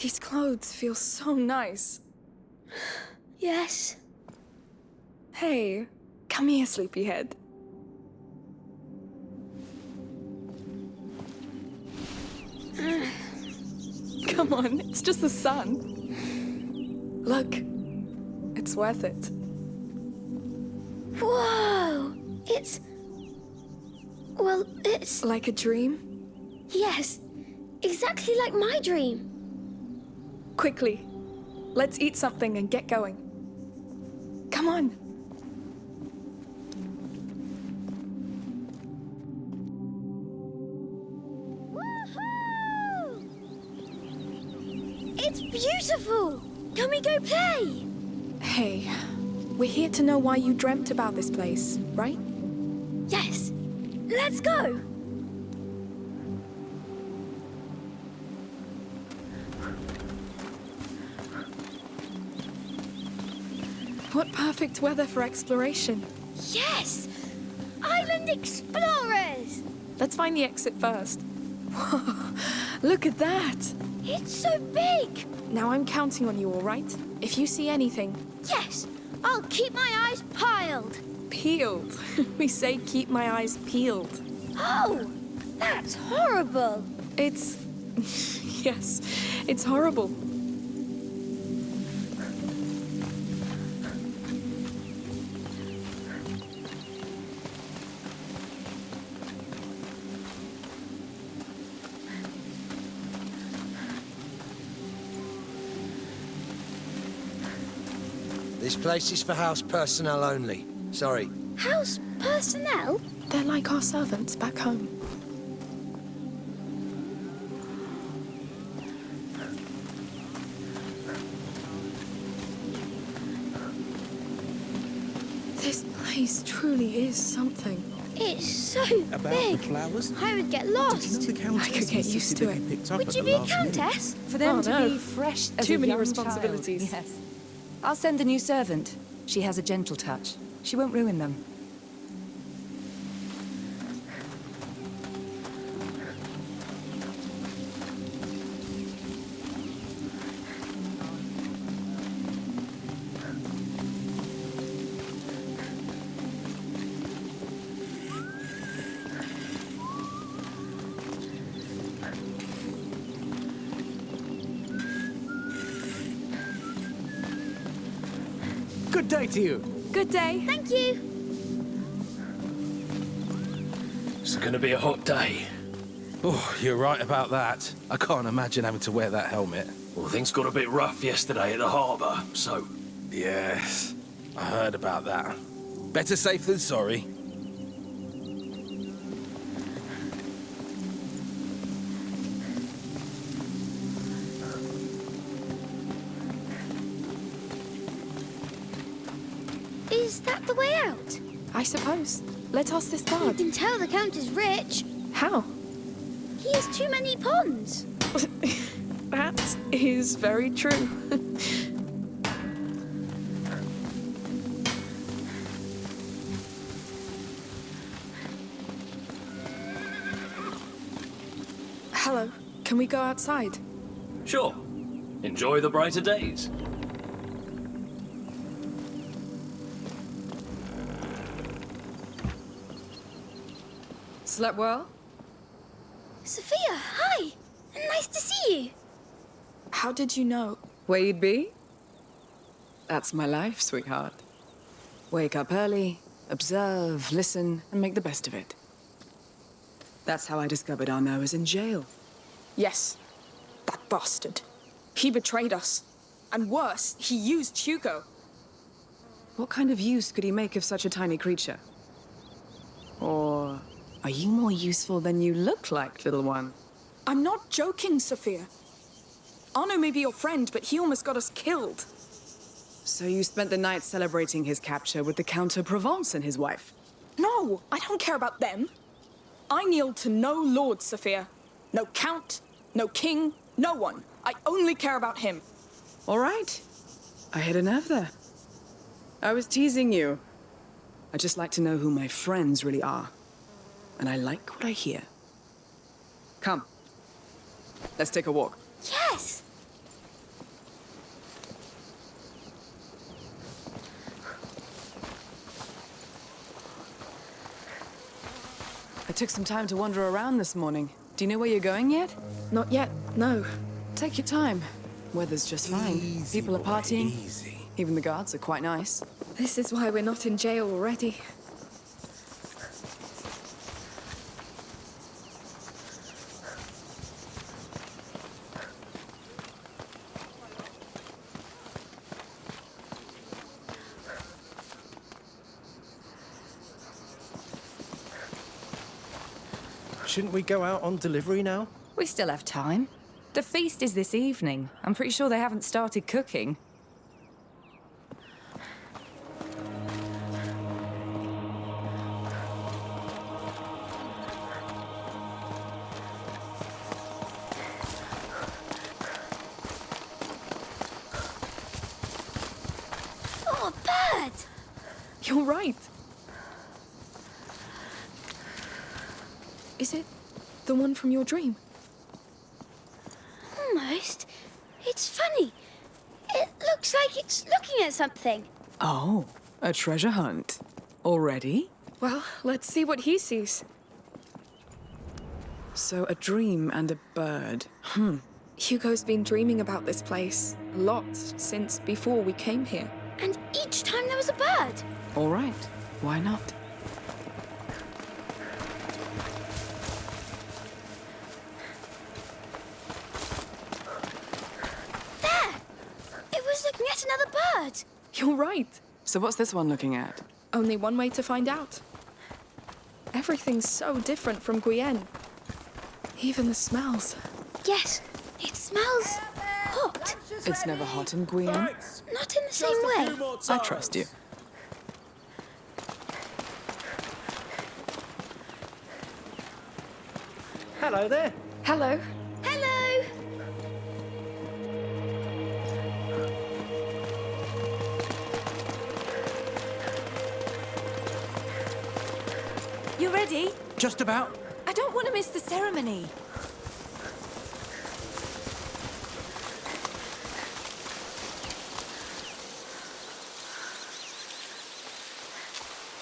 These clothes feel so nice. Yes. Hey, come here, sleepyhead. Come on, it's just the sun. Look, it's worth it. Whoa! It's. Well, it's. Like a dream? Yes. Exactly like my dream. Quickly, let's eat something and get going. Come on. It's beautiful! Can we go play? Hey, we're here to know why you dreamt about this place, right? Yes. Let's go! Perfect weather for exploration. Yes! Island Explorers! Let's find the exit first. Look at that! It's so big! Now I'm counting on you, all right? If you see anything, Yes! I'll keep my eyes piled! peeled. we say keep my eyes peeled. Oh! That's horrible! It's... yes, it's horrible. Place is for house personnel only. Sorry. House personnel? They're like our servants back home. This place truly is something. It's so About big. the flowers? I would get Did you know lost. the I could get used to it. be picked up Would you be a last minute? countess? For them Oh, to no. be fresh as Too a many young responsibilities. Child. Yes. I'll send the new servant. She has a gentle touch. She won't ruin them. Day to you. Good day. Thank you. It's gonna be a hot day. Oh, you're right about that. I can't imagine having to wear that helmet. Well, things got a bit rough yesterday at the harbour, so Yes, I heard about that. Better safe than sorry. Suppose. Let's ask this You can tell the Count is rich. How? He has too many ponds. That is very true. Hello, can we go outside? sure. Enjoy the brighter days. Slept well? Sophia, hi. Nice to see you. How did you know? Where you'd be? That's my life, sweetheart. Wake up early, observe, listen, and make the best of it. That's how I discovered Arnaud was in jail. Yes, that bastard. He betrayed us. And worse, he used Hugo. What kind of use could he make of such a tiny creature? Or are you more useful than you look like, little one? I'm not joking, Sophia. Arnaud may be your friend, but he almost got us killed. So you spent the night celebrating his capture with the Count of Provence and his wife? No, I don't care about them. I kneel to no lord, Sophia. No count, no king, no one. I only care about him. All right. I hit a nerve there. I was teasing you. I just like to know who my friends really are and I like what I hear. Come. Let's take a walk. Yes! I took some time to wander around this morning. Do you know where you're going yet? Not yet, no. Take your time. Weather's just fine. Easy, People are partying. Even the guards are quite nice. This is why we're not in jail already. Shouldn't we go out on delivery now? We still have time. The feast is this evening. I'm pretty sure they haven't started cooking. From your dream? Almost. It's funny. It looks like it's looking at something. Oh, a treasure hunt. Already? Well, let's see what he sees. So a dream and a bird. Hmm. Hugo's been dreaming about this place a lot since before we came here. And each time there was a bird. All right. Why not? There! It was looking at another bird. You're right. So what's this one looking at? Only one way to find out. Everything's so different from Guyenne. Even the smells. Yes, it smells hot. It's never hot in Guyenne. Not in the same way. I trust you. Hello there. Hello. Hello! Ready? Just about. I don't want to miss the ceremony.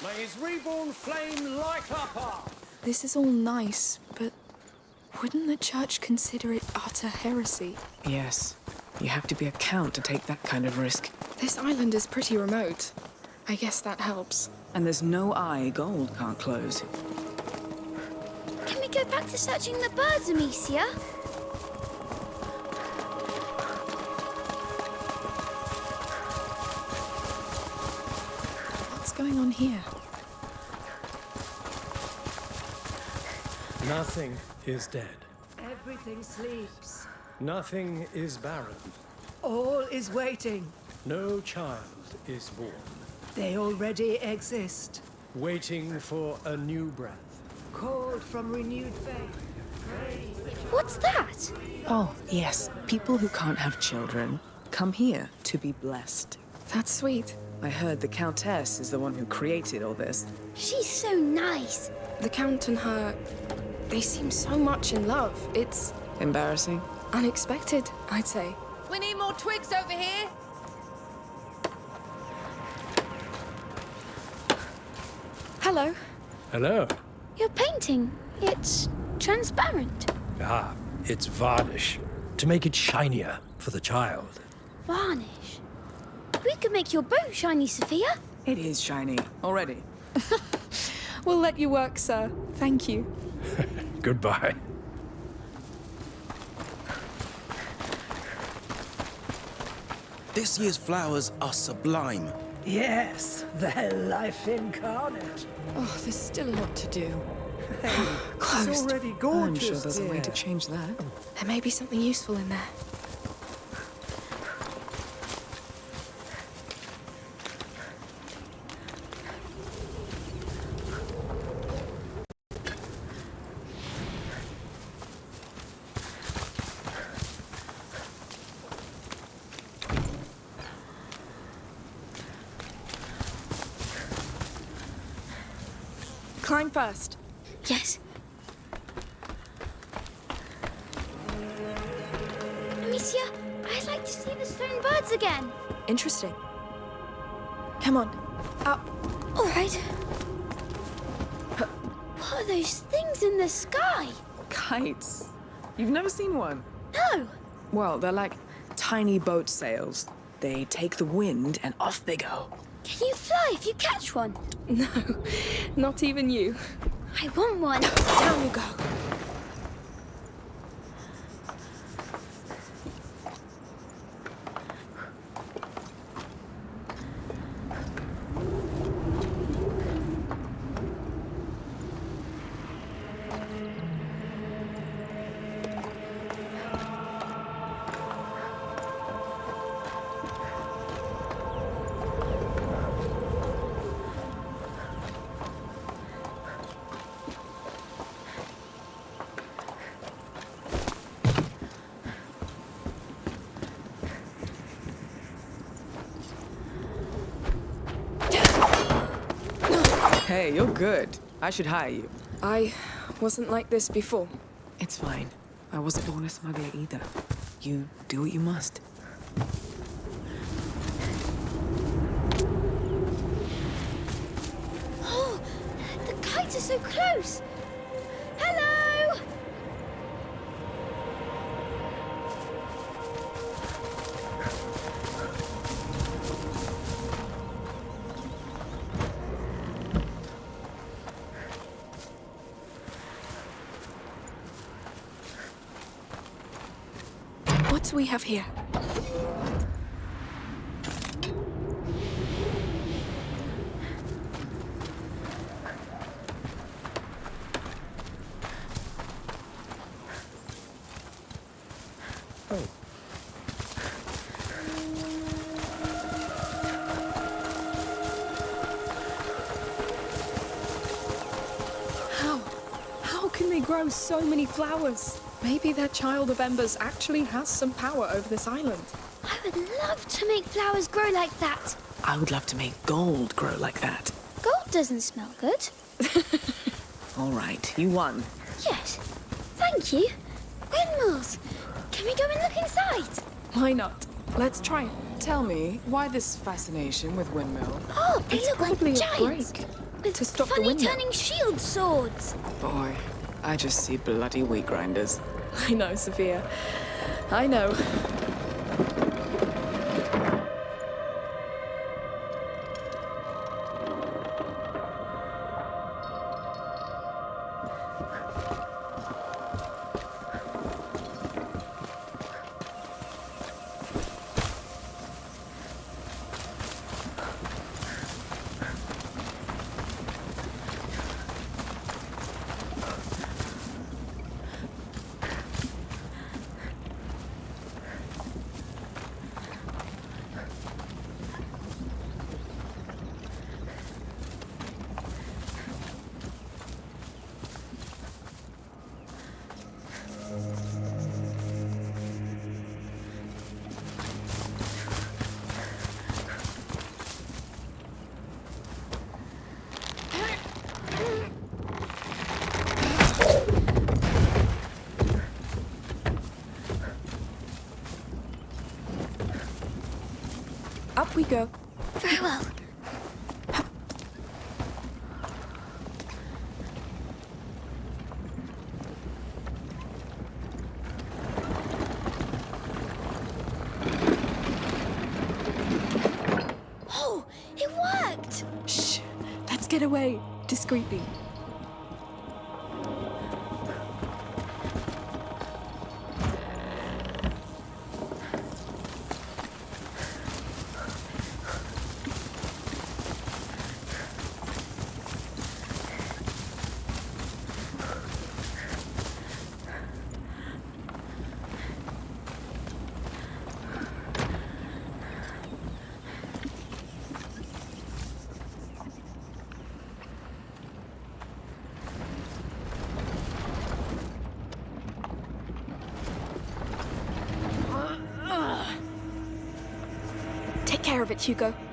May his reborn flame light our path. This is all nice, but wouldn't the church consider it utter heresy? Yes. You have to be a count to take that kind of risk. This island is pretty remote. I guess that helps. And there's no eye gold can't close. Can we go back to searching the birds, Amicia? What's going on here? Nothing is dead. Everything sleeps. Nothing is barren. All is waiting. No child is born. They already exist. Waiting for a new breath. Called from renewed faith. What's that? Oh, yes. People who can't have children come here to be blessed. That's sweet. I heard the Countess is the one who created all this. She's so nice. The Count and her. They seem so much in love. It's Embarrassing? unexpected, I'd say. We need more twigs over here. Hello. Hello. You're painting. It's transparent. Ah, it's varnish. To make it shinier for the child. Varnish. We could make your bow shiny, Sophia. It is shiny. Already. We'll let you work, sir. Thank you. Goodbye. This year's flowers are sublime. Yes, their life incarnate. Oh, there's still a lot to do. It's Closed. already I'm sure there's a way to change that. There may be something useful in there. Seen one? No. Well, they're like tiny boat sails. They take the wind and off they go. Can you fly if you catch one? No, not even you. I want one. Down you go. Good. I should hire you. I wasn't like this before. It's fine. I wasn't born a smuggler either. You do what you must. Oh, the kites are so close. Have here? How? How can they grow so many flowers? Maybe that child of embers actually has some power over this island. I would love to make flowers grow like that. I would love to make gold grow like that. Gold doesn't smell good. All right, you won. Yes. Thank you. Windmills. Can we go and look inside? Why not? Let's try it. Tell me, why this fascination with windmill? Oh, they It's look like probably a giants. break With to stop the funny windmill. turning shield swords. Boy, I just see bloody wheat grinders. I know, Sophia. I know. It worked! Shh. Let's get away discreetly. Take care of it, Hugo.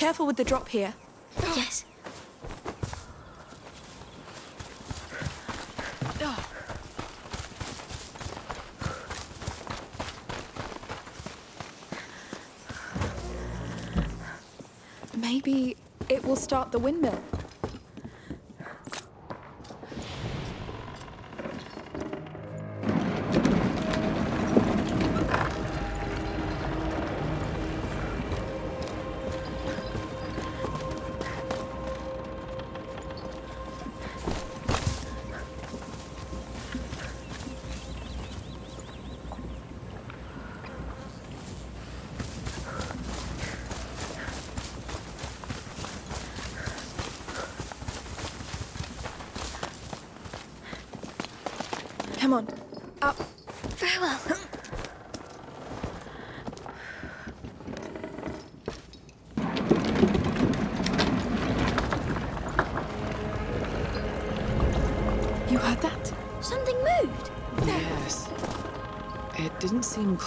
Careful with the drop here. Yes. Maybe it will start the windmill.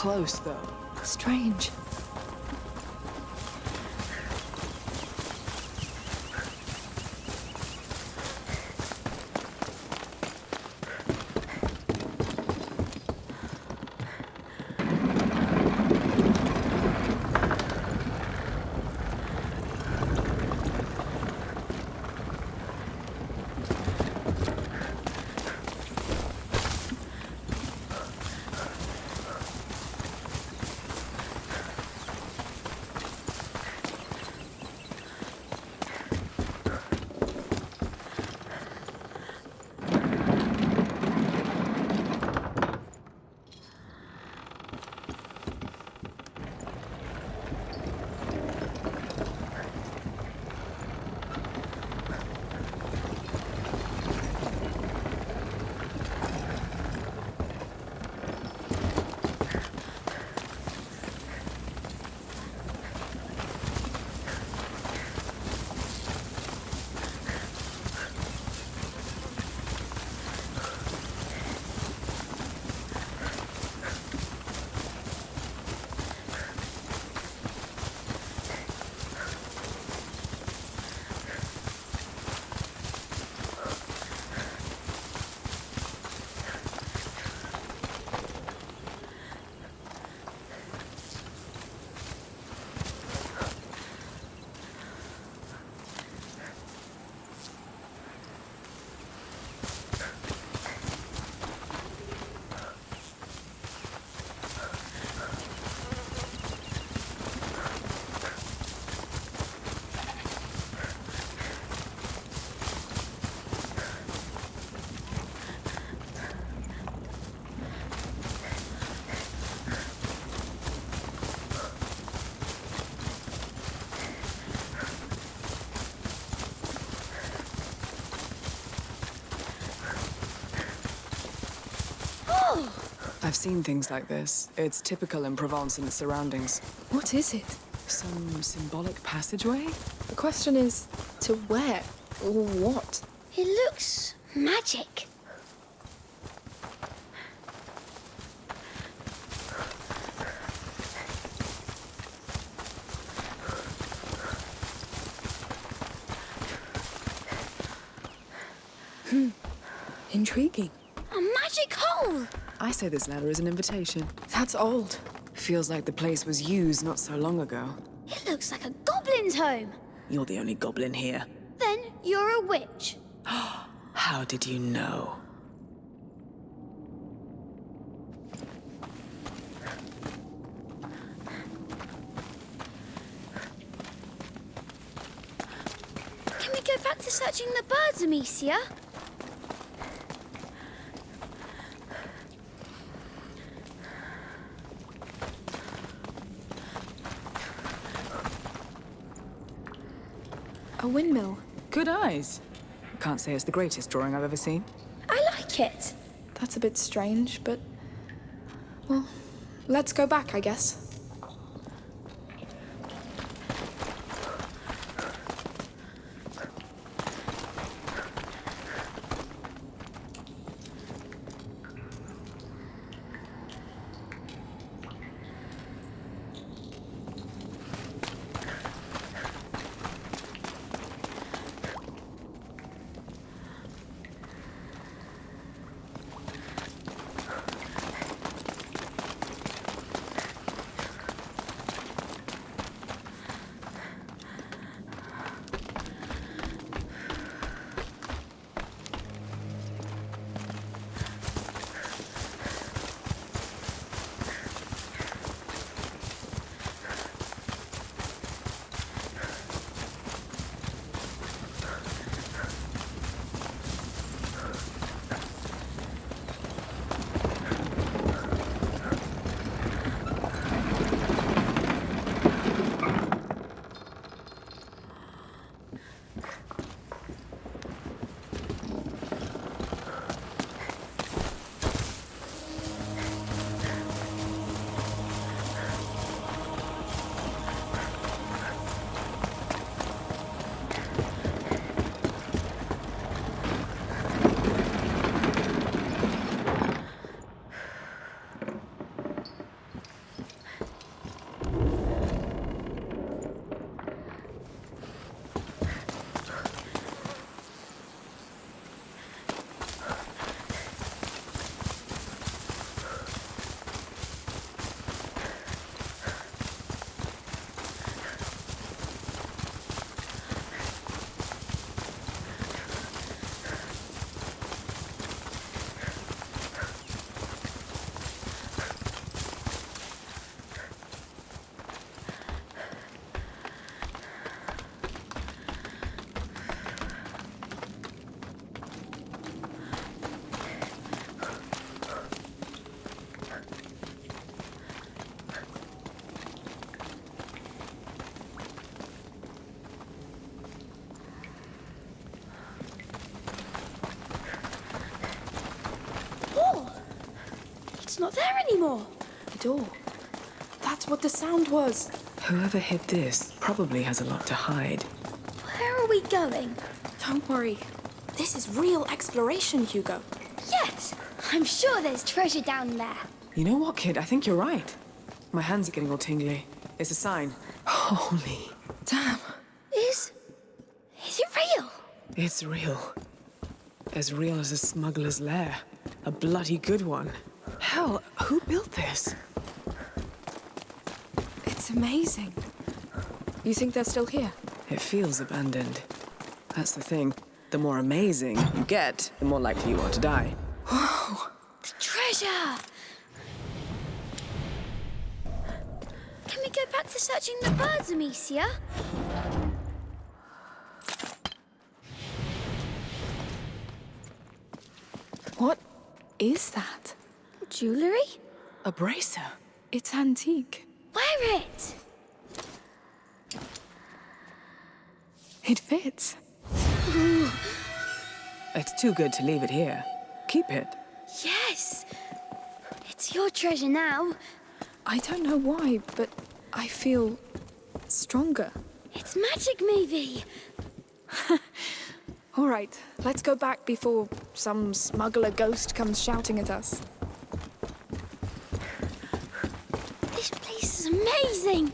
Close, though. Strange. I've seen things like this. It's typical in Provence and its surroundings. What is it? Some symbolic passageway? The question is, to where? Or what? It looks magic. Intriguing. A magic hole. I say this letter is an invitation. That's old. Feels like the place was used not so long ago. It looks like a goblin's home. You're the only goblin here. Then you're a witch. How did you know? Can we go back to searching the birds, Amicia? A windmill. Eyes. Can't say it's the greatest drawing I've ever seen. I like it. That's a bit strange, but. Well, let's go back, I guess. It's not there anymore. The door. That's what the sound was. Whoever hid this probably has a lot to hide. Where are we going? Don't worry. This is real exploration, Hugo. Yes, I'm sure there's treasure down there. You know what, kid? I think you're right. My hands are getting all tingly. It's a sign. Holy. Damn. Is. is it real? It's real. As real as a smuggler's lair. A bloody good one. Who built this? It's amazing. You think they're still here? It feels abandoned. That's the thing. The more amazing you get, the more likely you are to die. The treasure! Can we go back to searching the birds, Amicia? A bracer? It's antique. Wear it! It fits. It's too good to leave it here. Keep it. Yes! It's your treasure now. I don't know why, but I feel stronger. It's magic, maybe. All right, let's go back before some smuggler ghost comes shouting at us. This place is amazing.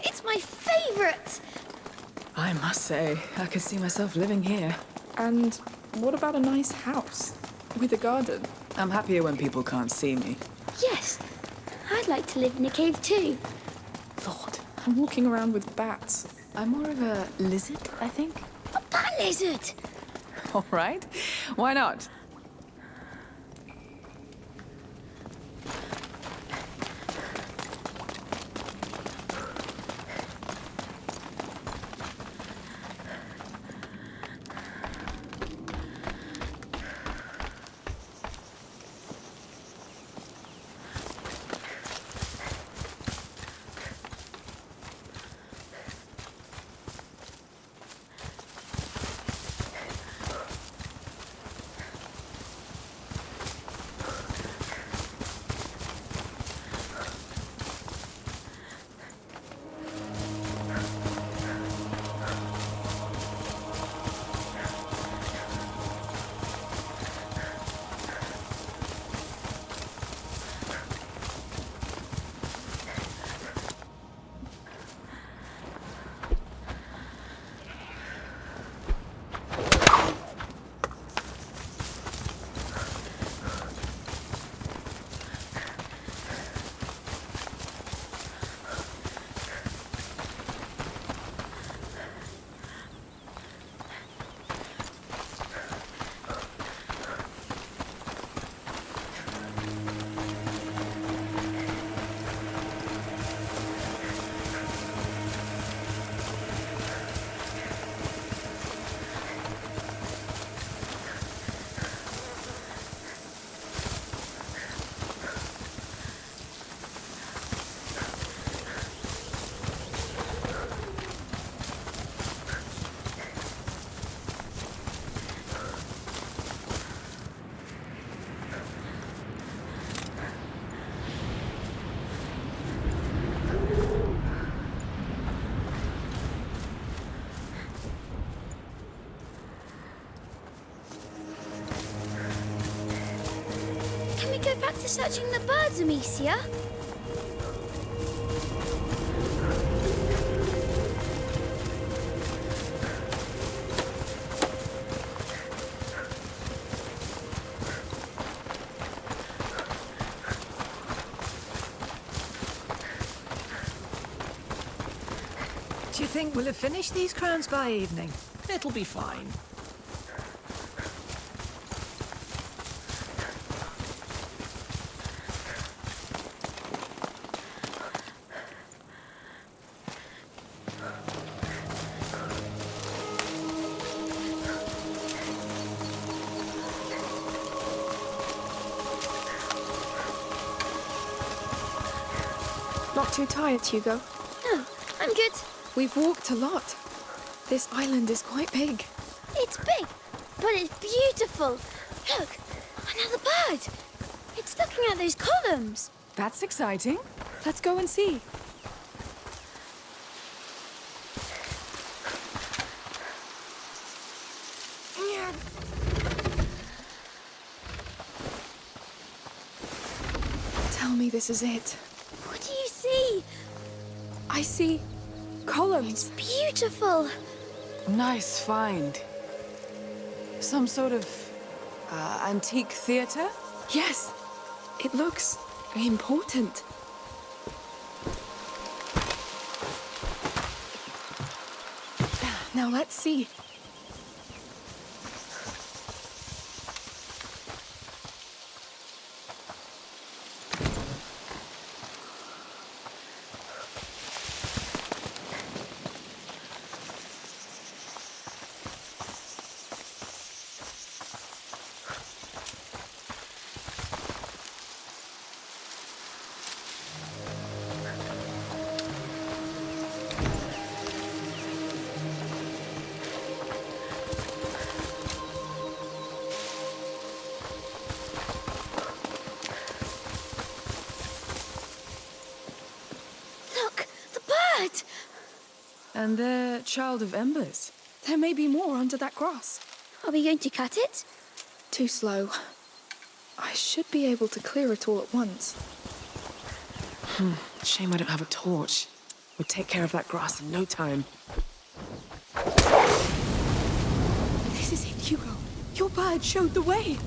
It's my favorite. I must say, I could see myself living here. And what about a nice house with a garden? I'm happier when people can't see me. Yes, I'd like to live in a cave too. Lord, I'm walking around with bats. I'm more of a lizard, I think. A bat lizard. All right. Why not? Do you think we'll have finished these crowns by evening? It'll be fine. Not too tired, Hugo. No, I'm good. We've walked a lot. This island is quite big. It's big, but it's beautiful. Look, another bird. It's looking at those columns. That's exciting. Let's go and see. Tell me this is it. What do you see? I see columns. Beautiful. Nice find. Some sort of uh, antique theater? Yes. It looks important. Now let's see. Child of embers. There may be more under that grass. Are we going to cut it? Too slow. I should be able to clear it all at once. Hmm, shame I don't have a torch. We'd take care of that grass in no time. This is it, Hugo. Your bird showed the way.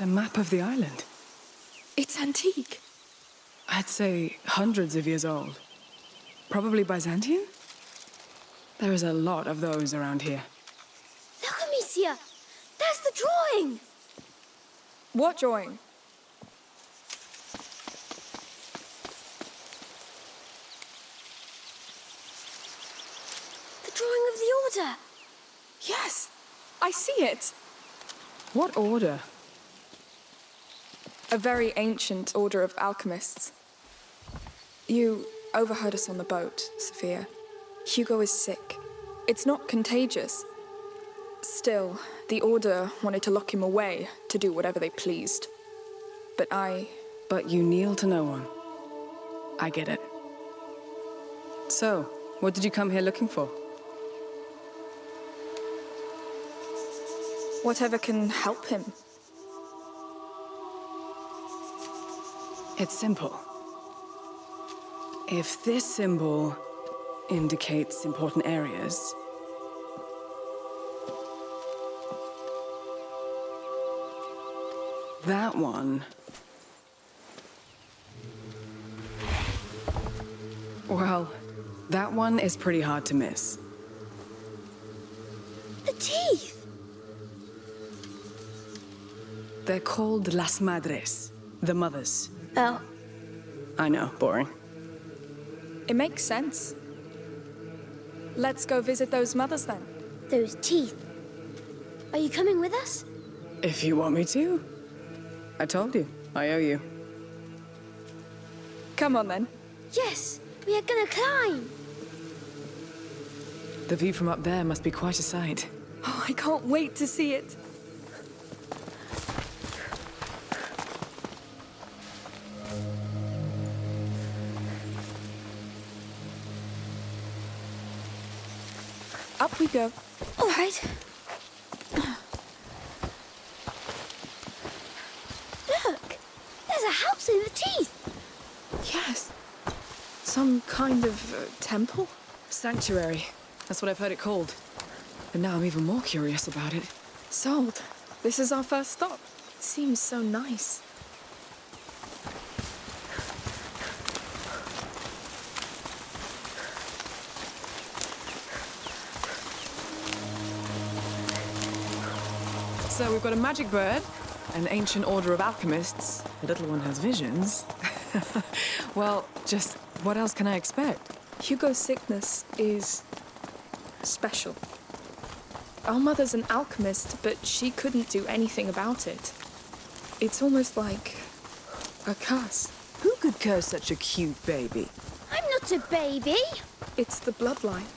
It's a map of the island. It's antique. I'd say hundreds of years old. Probably Byzantine? There is a lot of those around here. Look, Amicia. There's the drawing. What drawing? The drawing of the order. Yes, I see it. What order? A very ancient order of alchemists. You overheard us on the boat, Sophia. Hugo is sick. It's not contagious. Still, the Order wanted to lock him away to do whatever they pleased. But I. But you kneel to no one. I get it. So, what did you come here looking for? whatever can help him. It's simple. If this symbol indicates important areas, that one. Well, that one is pretty hard to miss. The teeth. They're called Las Madres, the mothers. Oh, I know, boring. It makes sense. Let's go visit those mothers then. those teeth. Are you coming with us? If you want me to. I told you, I owe you. Come on then. Yes, we are gonna climb. The view from up there must be quite a sight. Oh, I can't wait to see it. Go. All right. Look, there's a house in the teeth. Yes. Some kind of uh, temple? Sanctuary. That's what I've heard it called. But now I'm even more curious about it. Sold. This is our first stop. It seems so nice. So we've got a magic bird, an ancient order of alchemists. The little one has visions. well, just what else can I expect? Hugo's sickness is special. Our mother's an alchemist, but she couldn't do anything about it. It's almost like a curse. Who could curse such a cute baby? I'm not a baby. It's the bloodline.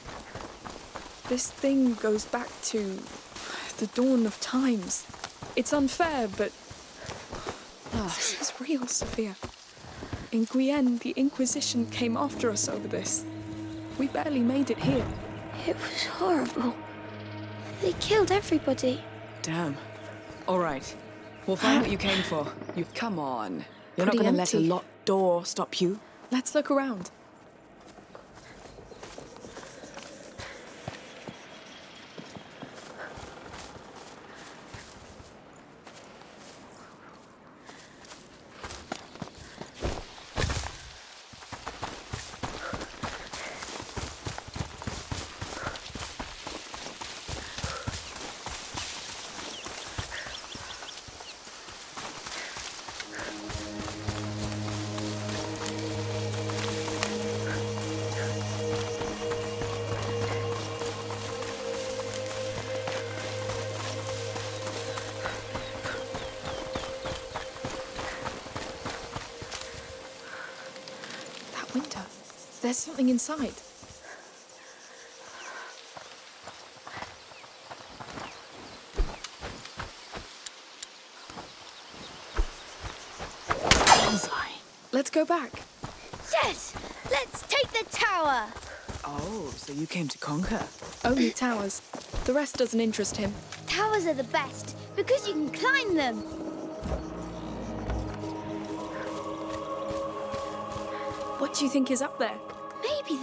This thing goes back to the dawn of times. It's unfair, but ah, this is real, Sophia. In Guyenne, the Inquisition came after us over this. We barely made it here. It was horrible. They killed everybody. Damn. All right. We'll find what you came for. You come on. You're Pretty not gonna let a locked door stop you. Let's look around. Something inside. Let's go back. Yes! Let's take the tower! Oh, so you came to conquer. Only towers. The rest doesn't interest him. Towers are the best because you can climb them. What do you think is up there?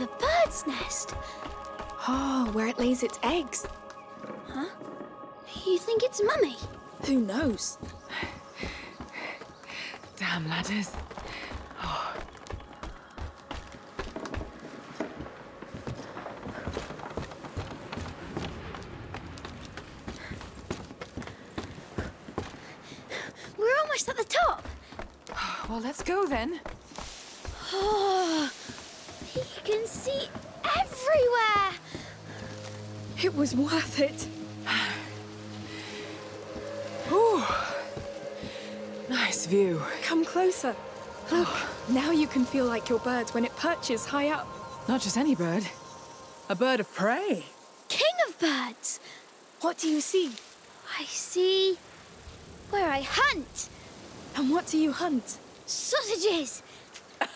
Maybe the bird's nest. Oh, where it lays its eggs. Huh? You think it's Mummy? Who knows? Damn ladders. Oh. We're almost at the top. Well, let's go then. Oh, you can see everywhere. It was worth it. Ooh. Nice view. Come closer. Look, now you can feel like your bird when it perches high up. Not just any bird. A bird of prey. King of birds. What do you see? I see where I hunt. And what do you hunt? Sausages.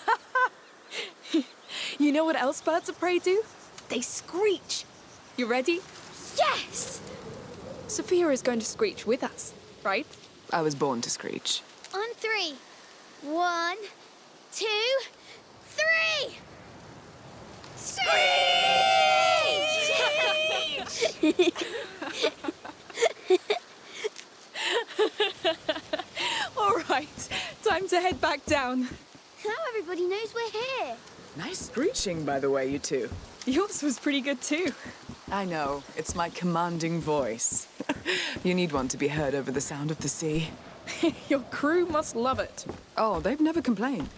You know what else birds of prey do? They screech. You ready? Yes! Sophia is going to screech with us, right? I was born to screech. On three. One, two, three. Screech! All right, time to head back down. now everybody knows we're here. Nice screeching, by the way, you two. Yours was pretty good too. I know, it's my commanding voice. you need one to be heard over the sound of the sea. Your crew must love it. Oh, they've never complained.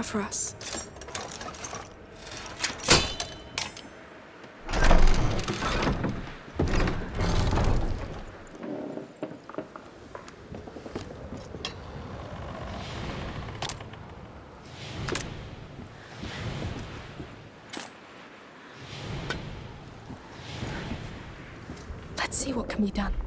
Have for us? Let's see what can be done.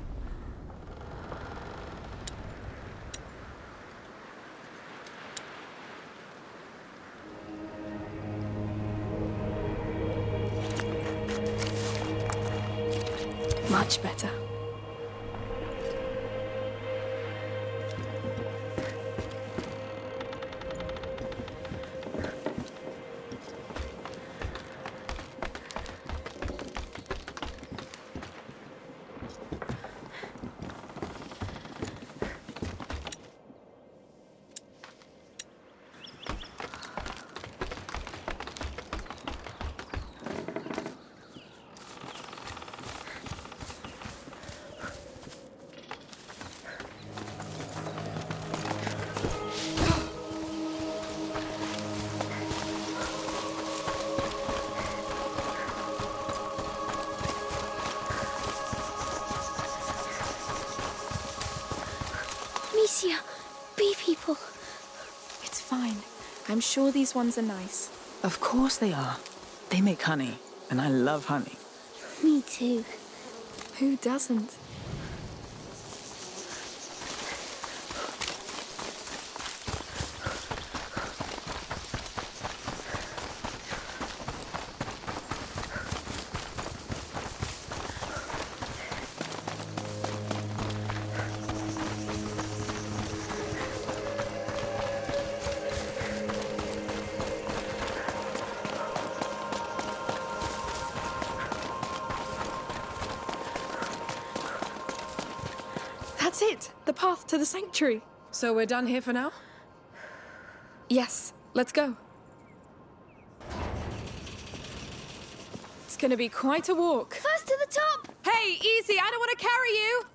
Sure these ones are nice. Of course they are. They make honey, and I love honey. Me too. Who doesn't? To the sanctuary. So we're done here for now? Yes, let's go. It's gonna be quite a walk. First to the top! Hey, easy, I don't want to carry you!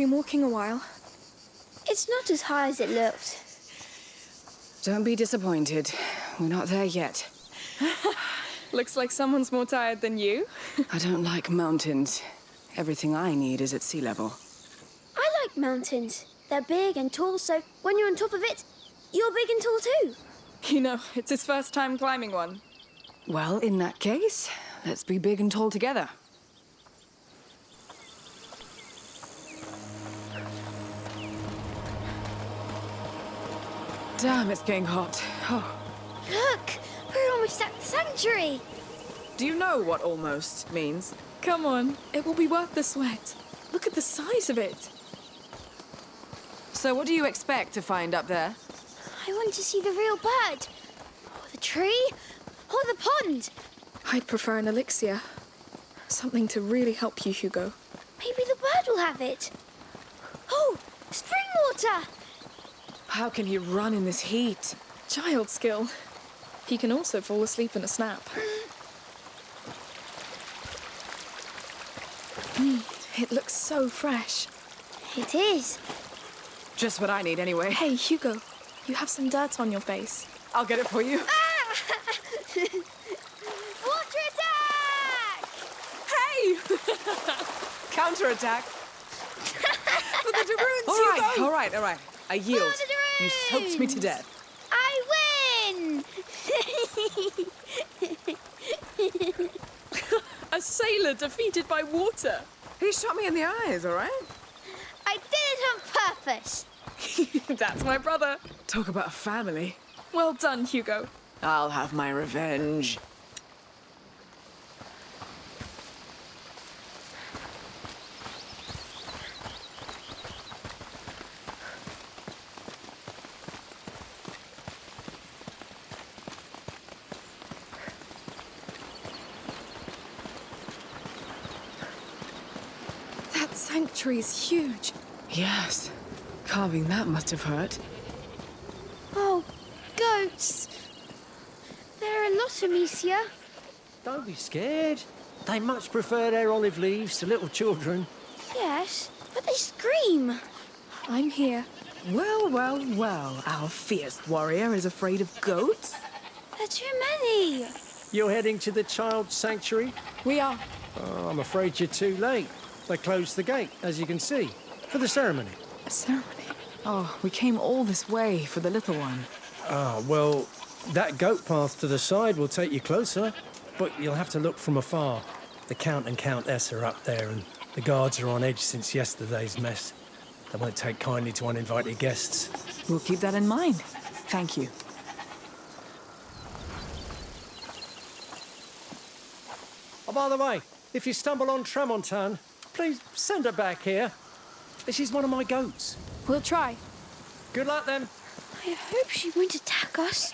Been walking a while. It's not as high as it looked. Don't be disappointed. We're not there yet. Looks like someone's more tired than you. I don't like mountains. Everything I need is at sea level. I like mountains. They're big and tall, so when you're on top of it, you're big and tall too. You know, it's his first time climbing one. Well, in that case, let's be big and tall together. Damn, it's getting hot. Oh. Look! We're almost at the sanctuary! Do you know what almost means? Come on, it will be worth the sweat. Look at the size of it. So what do you expect to find up there? I want to see the real bird. Or the tree. Or the pond. I'd prefer an elixir. Something to really help you, Hugo. Maybe the bird will have it. Oh, spring water! How can he run in this heat? Child skill. He can also fall asleep in a snap. Mm, it looks so fresh. It is. Just what I need anyway. Hey, Hugo, you have some dirt on your face. I'll get it for you. Ah! Water attack! Hey! Counterattack. For the All right, all right, all right. I yield. For You soaked me to death. I win! A sailor defeated by water. He shot me in the eyes, all right? I did it on purpose. That's my brother. Talk about a family. Well done, Hugo. I'll have my revenge. That sanctuary's huge. Yes. Carving that must have hurt. Oh, Artemisia. Don't be scared. They much prefer their olive leaves to little children. Yes, but they scream. I'm here. Well, well, well. Our fierce warrior is afraid of goats? There are too many. You're heading to the child sanctuary? We are. Oh, I'm afraid you're too late. They closed the gate, as you can see, for the ceremony. A ceremony? Oh, we came all this way for the little one. Ah, well, that goat path to the side will take you closer, but you'll have to look from afar. The Count and Countess are up there, and the guards are on edge since yesterday's mess. They won't take kindly to uninvited guests. We'll keep that in mind. Thank you. Oh, by the way, if you stumble on Tramontane, please send her back here. She's one of my goats. We'll try. Good luck then. I hope she won't attack us.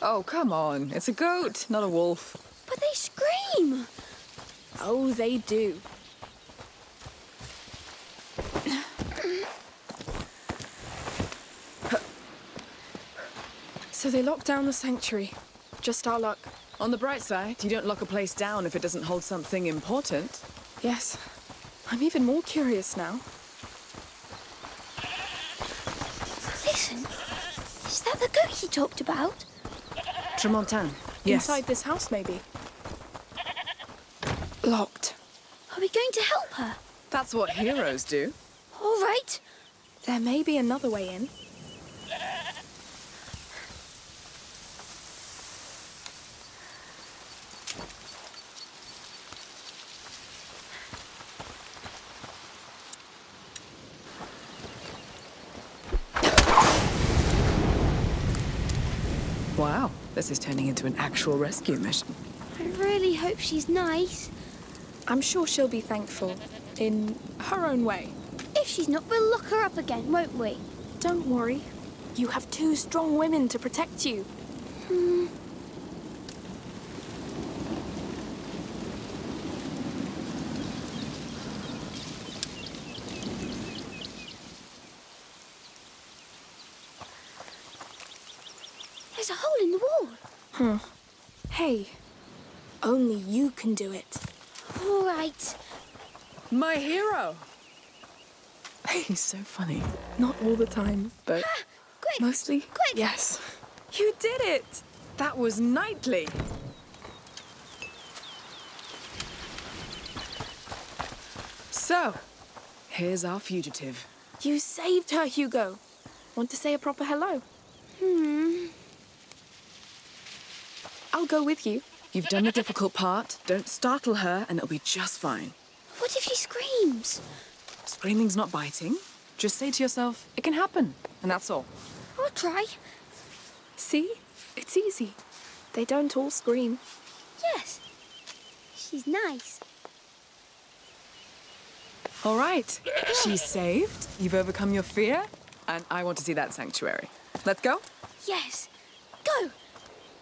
Oh, come on. It's a goat, not a wolf. But they scream. Oh, they do. so they locked down the sanctuary. Just our luck. On the bright side, you don't lock a place down if it doesn't hold something important. Yes. I'm even more curious now. Listen, is that the goat he talked about? Tramontane. Yes. Inside this house, maybe. Locked. Are we going to help her? That's what heroes do. All right. There may be another way in. Wow, this is turning into an actual rescue mission. I really hope she's nice. I'm sure she'll be thankful. In her own way. If she's not, we'll lock her up again, won't we? Don't worry. You have two strong women to protect you. Hmm. There's a hole in the wall. Hmm. Hey, only you can do it. All right. My hero! He's so funny. Not all the time, but Quick, mostly. quick. Yes. You did it! That was knightly. So, here's our fugitive. You saved her, Hugo. Want to say a proper hello? Hmm. I'll go with you. You've done the difficult part. Don't startle her, and it'll be just fine. What if she screams? Screaming's not biting. Just say to yourself, it can happen, and that's all. I'll try. See? It's easy. They don't all scream. Yes. She's nice. All right. She's saved. You've overcome your fear, and I want to see that sanctuary. Let's go. Yes. Go.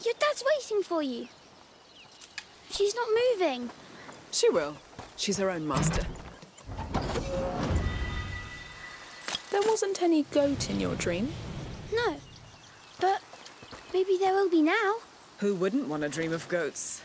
Your dad's waiting for you. She's not moving. She will. She's her own master. There wasn't any goat in your dream. No. But maybe there will be now. Who wouldn't want to dream of goats?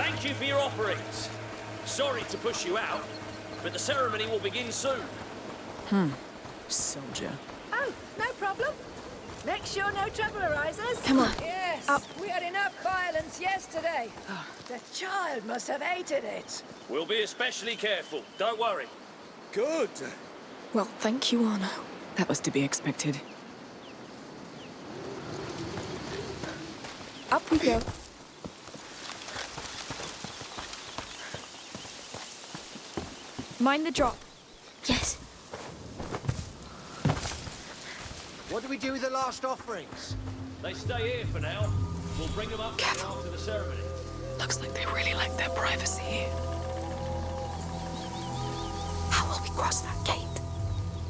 Thank you for your offerings. Sorry to push you out, but the ceremony will begin soon. Hmm. Soldier. Oh, no problem. Make sure no trouble arises. Come on. Yes, Up. we had enough violence yesterday. the child must have hated it. We'll be especially careful. Don't worry. Good. Well, thank you, Arnaud. That was to be expected. Up we go. Mind the drop. Yes. What do we do with the last offerings? They stay here for now. We'll bring them up Careful. after the ceremony. Looks like they really like their privacy here. How will we cross that gate?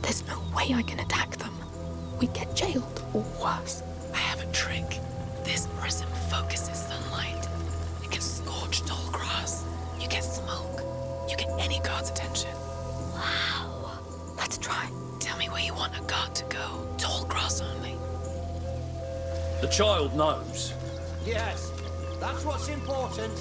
There's no way I can attack them. We'd get jailed, or worse. I have a trick. This prism focuses sunlight. Child knows. Yes, that's what's important.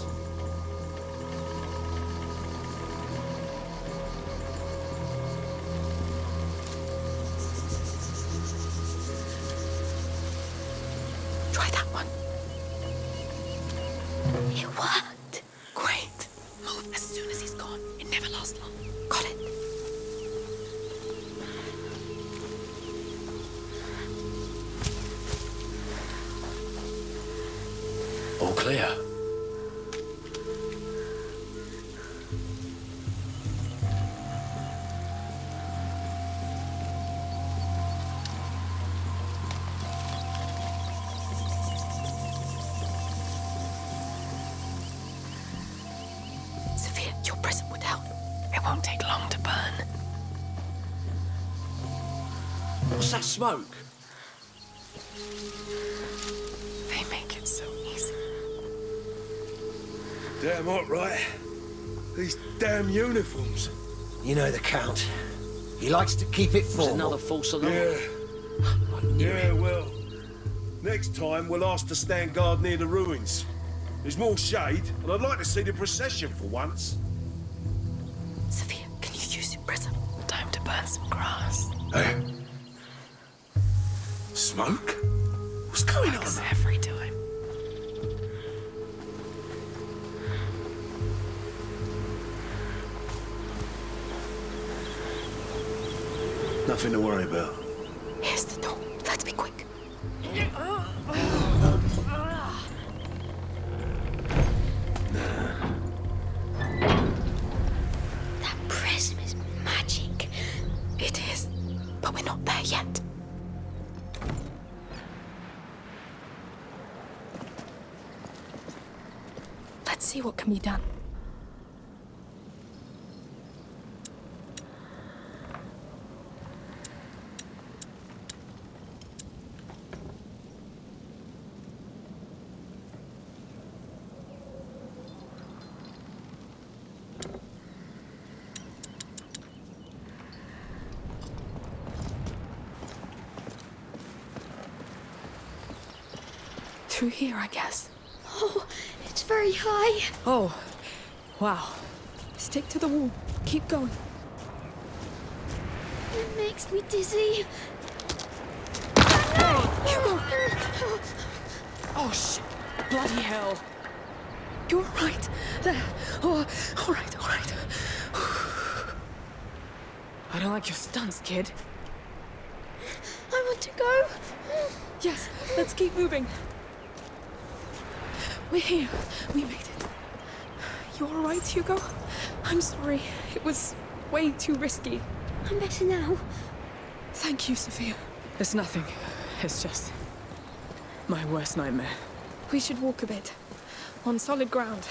Smoke? They make it so easy. Damn hot, right? These damn uniforms. You know the Count. He likes to keep it Was formal. another false alarm? Yeah. Yeah, well. Next time, we'll ask to stand guard near the ruins. There's more shade, and I'd like to see the procession for once. Nothing to worry about. Here's the door. Let's be quick. That prism is magic. It is. But we're not there yet. Let's see what can be done. Through here, I guess. Oh, it's very high. Oh, wow. Stick to the wall. Keep going. It makes me dizzy. Hugo! Oh, shit. Bloody hell. You're right. There. Oh, all right, all right. I don't like your stunts, kid. I want to go. Yes, let's keep moving. We're here. We made it. You all right, Hugo? I'm sorry. It was way too risky. I'm better now. Thank you, Sophia. It's nothing. It's just my worst nightmare. We should walk a bit. On solid ground.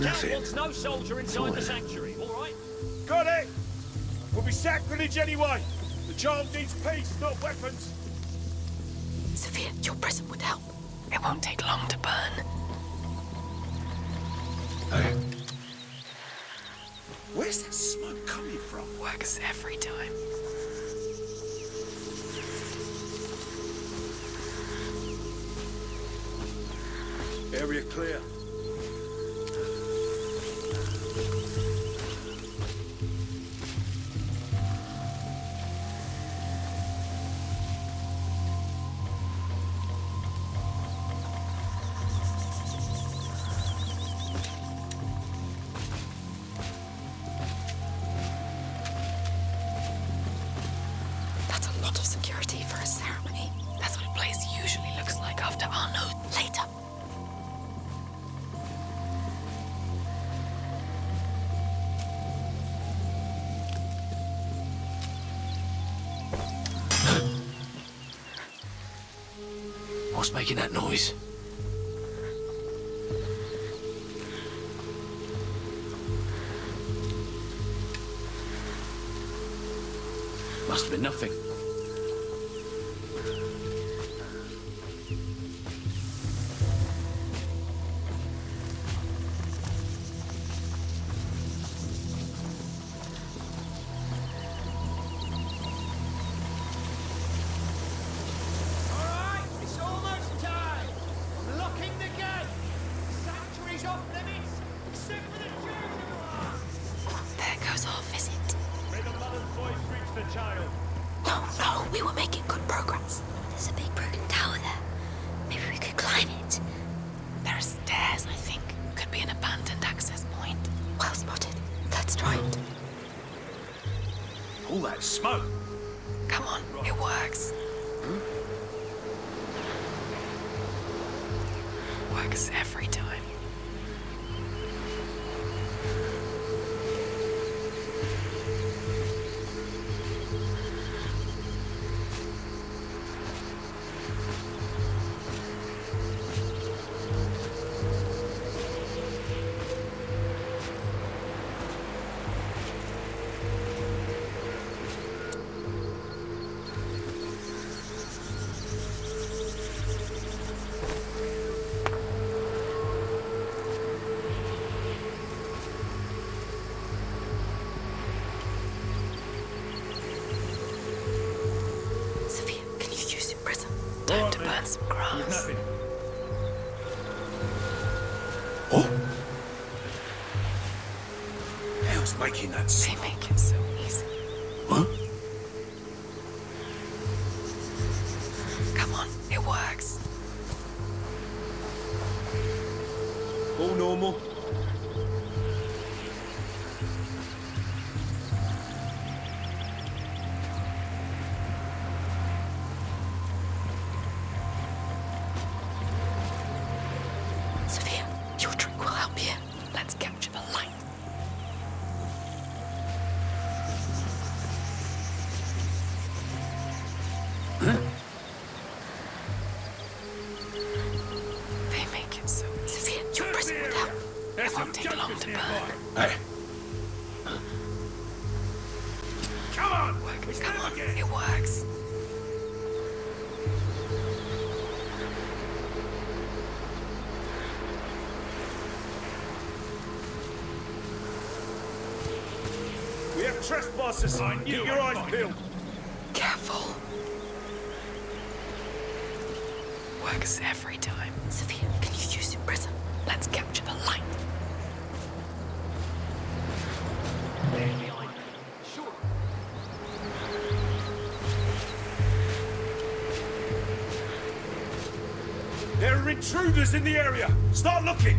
The Nothing. wants no soldier inside the sanctuary, all right? Got it! Will be sacrilege anyway. The child needs peace, not weapons. Sophia, your presence would help. It won't take long to burn. Hey. Where's that smoke coming from? Works every time. Area clear. making that noise? Must have been nothing. も。glasses. I Keep your eyes peeled. Careful. Works every time. Sophia, can you use your prism? Let's capture the light. There are intruders in the area. Start looking.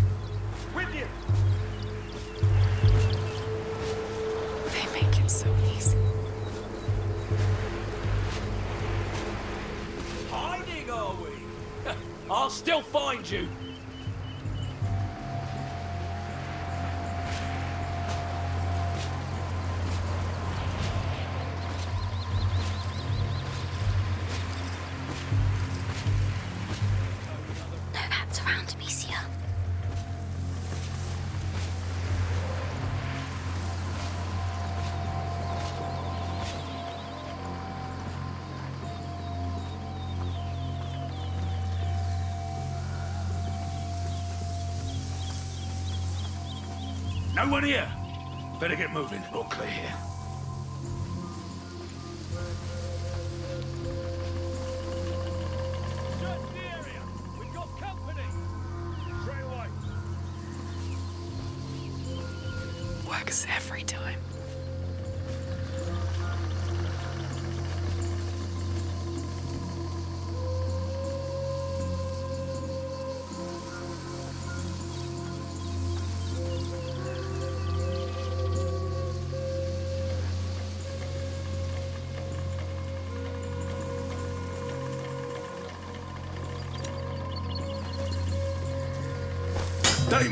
One here! Better get moving. All clear here.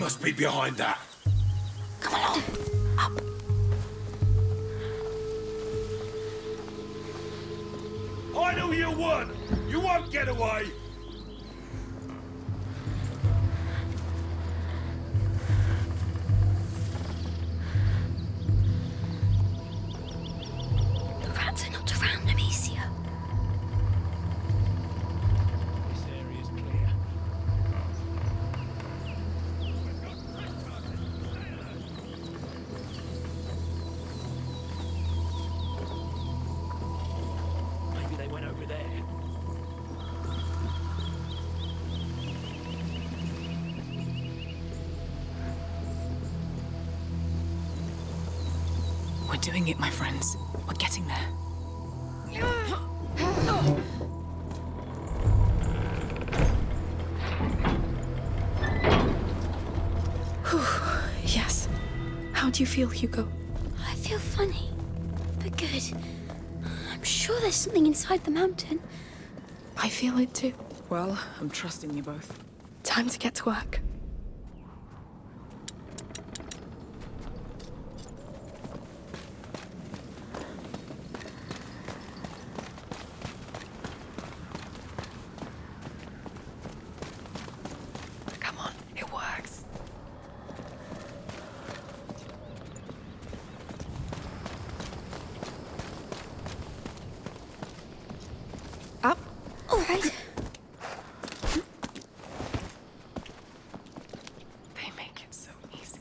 must be behind that. Come along. Up. I know you won. You won't get away. Do you feel, Hugo? I feel funny, but good. I'm sure there's something inside the mountain. I feel it too. Well, I'm trusting you both. Time to get to work. Come on, it works. Up. All right. They make it so easy.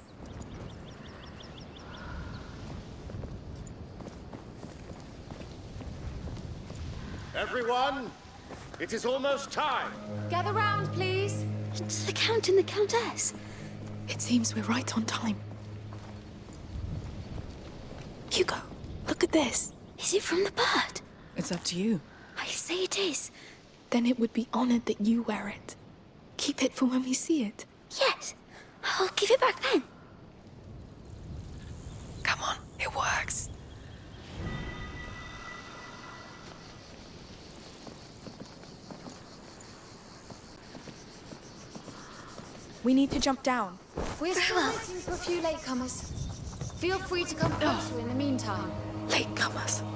Everyone, it is almost time. Gather round, please. It's the Count and the Countess. It seems we're right on time. Hugo, look at this. Is it from the bird? It's up to you. I say it is. Then it would be honored that you wear it. Keep it for when we see it. Yes. I'll give it back then. Come on, it works. We need to jump down. We're still waiting for a few latecomers. Feel free to come closer in the meantime. Latecomers.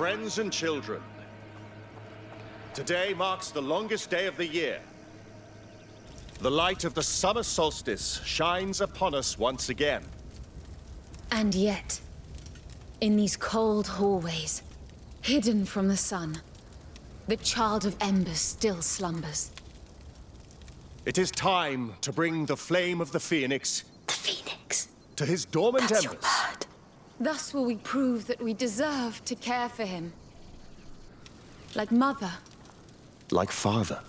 Friends and children, today marks the longest day of the year. The light of the summer solstice shines upon us once again. And yet, in these cold hallways, hidden from the sun, the child of embers still slumbers. It is time to bring the flame of the Phoenix The Phoenix. to his dormant That's embers. Bird. Thus will we prove that we deserve to care for him. Like mother. Like father.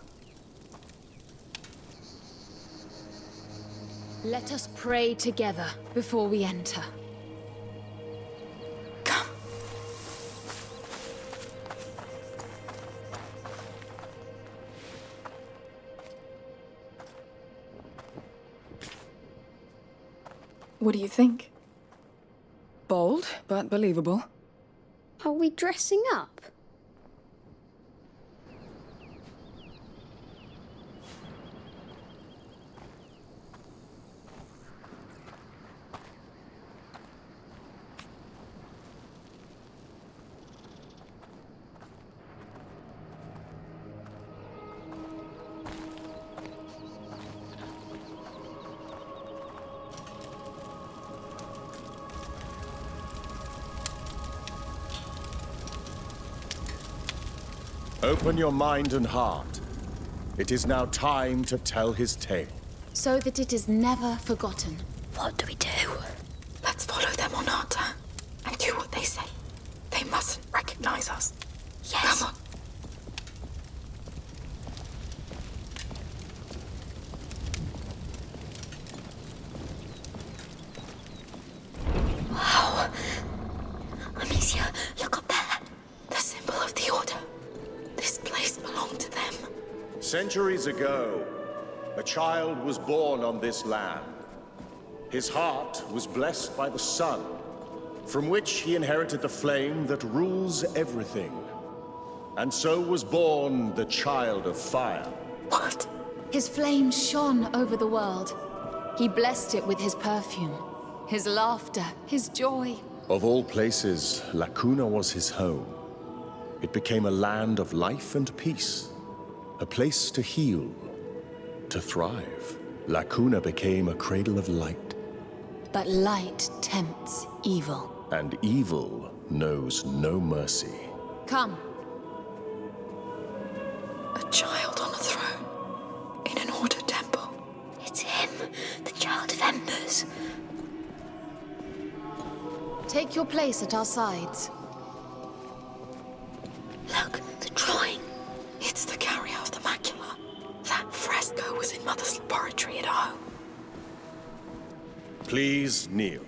Let us pray together before we enter. Come. What do you think? Bold, but believable. Are we dressing up? Open your mind and heart. It is now time to tell his tale. So that it is never forgotten. What do we do? Let's follow them Arnaud and do what they say. They mustn't recognize us. Yes. Come on. Wow. Amicia, look up there. The symbol of the Order. This place belonged to them. Centuries ago, a child was born on this land. His heart was blessed by the sun, from which he inherited the flame that rules everything. And so was born the Child of Fire. What? His flame shone over the world. He blessed it with his perfume, his laughter, his joy. Of all places, La Cuna was his home. It became a land of life and peace, a place to heal, to thrive. La Cuna became a cradle of light, But light tempts evil. and evil knows no mercy. Come. A child on a throne. In an ordered temple. It's him, the Child of Embers. Take your place at our sides. Please kneel.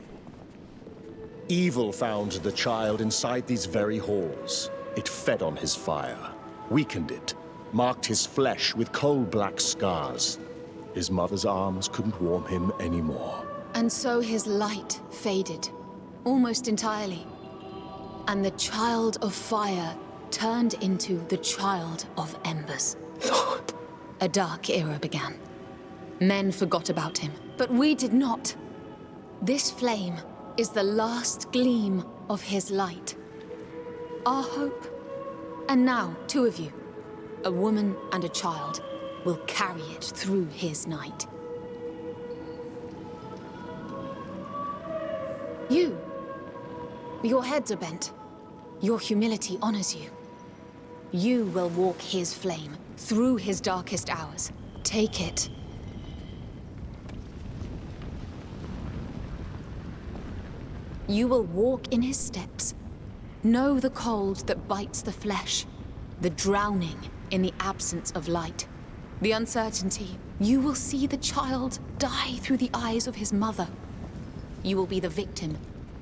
Evil found the child inside these very halls. It fed on his fire, weakened it, marked his flesh with coal-black scars. His mother's arms couldn't warm him anymore. And so his light faded, almost entirely. And the Child of Fire turned into the Child of Embers. Lord. A dark era began. Men forgot about him, but we did not. This flame is the last gleam of his light. Our hope. And now, two of you, a woman and a child, will carry it through his night. You. Your heads are bent. Your humility honors you. You will walk his flame through his darkest hours. Take it. You will walk in his steps. Know the cold that bites the flesh, the drowning in the absence of light, the uncertainty. You will see the child die through the eyes of his mother. You will be the victim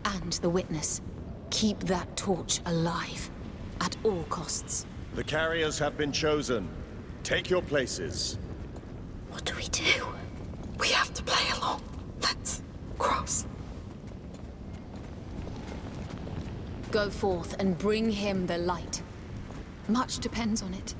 and the witness. Keep that torch alive at all costs. The carriers have been chosen. Take your places. What do we do? We have to play along. Let's cross. Go forth and bring him the light. Much depends on it.